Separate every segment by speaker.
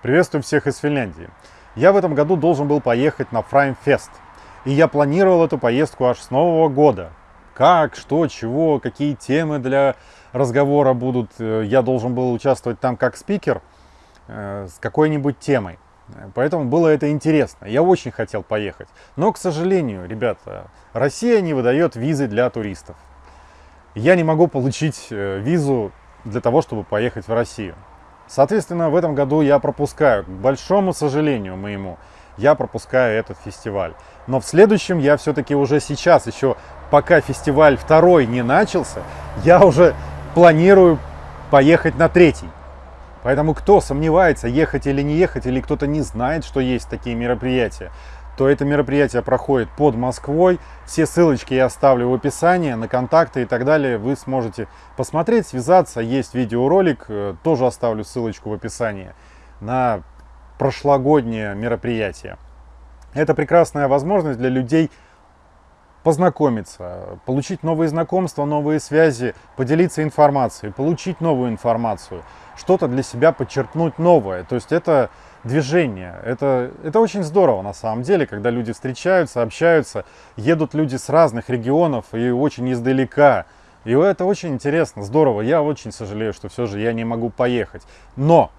Speaker 1: Приветствую всех из Финляндии. Я в этом году должен был поехать на Fest. И я планировал эту поездку аж с Нового года. Как, что, чего, какие темы для разговора будут. Э, я должен был участвовать там как спикер э, с какой-нибудь темой. Поэтому было это интересно. Я очень хотел поехать. Но, к сожалению, ребята, Россия не выдает визы для туристов. Я не могу получить э, визу для того, чтобы поехать в Россию. Соответственно, в этом году я пропускаю, к большому сожалению моему, я пропускаю этот фестиваль. Но в следующем я все-таки уже сейчас, еще пока фестиваль второй не начался, я уже планирую поехать на третий. Поэтому кто сомневается, ехать или не ехать, или кто-то не знает, что есть такие мероприятия, то это мероприятие проходит под Москвой. Все ссылочки я оставлю в описании, на контакты и так далее. Вы сможете посмотреть, связаться. Есть видеоролик, э, тоже оставлю ссылочку в описании, на прошлогоднее мероприятие. Это прекрасная возможность для людей познакомиться, получить новые знакомства, новые связи, поделиться информацией, получить новую информацию, что-то для себя подчеркнуть новое. То есть это движение. Это, это очень здорово на самом деле, когда люди встречаются, общаются, едут люди с разных регионов и очень издалека. И это очень интересно, здорово. Я очень сожалею, что все же я не могу поехать. Но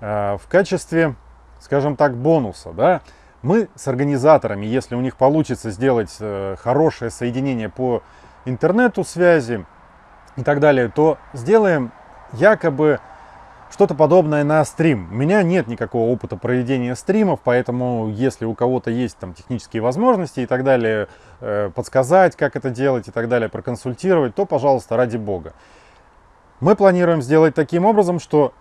Speaker 1: э, в качестве, скажем так, бонуса, да, мы с организаторами, если у них получится сделать э, хорошее соединение по интернету связи и так далее, то сделаем якобы что-то подобное на стрим. У меня нет никакого опыта проведения стримов, поэтому если у кого-то есть там технические возможности и так далее, э, подсказать, как это делать и так далее, проконсультировать, то, пожалуйста, ради бога. Мы планируем сделать таким образом, что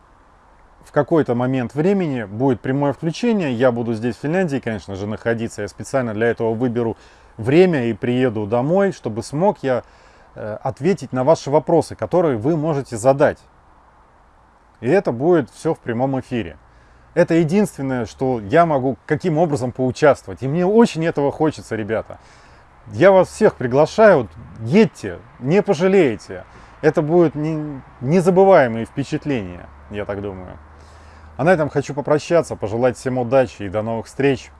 Speaker 1: в какой-то момент времени будет прямое включение, я буду здесь в Финляндии, конечно же, находиться, я специально для этого выберу время и приеду домой, чтобы смог я э, ответить на ваши вопросы, которые вы можете задать. И это будет все в прямом эфире. Это единственное, что я могу каким образом поучаствовать. И мне очень этого хочется, ребята. Я вас всех приглашаю, едьте, не пожалеете. Это будет не, незабываемые впечатления, я так думаю. А на этом хочу попрощаться, пожелать всем удачи и до новых встреч.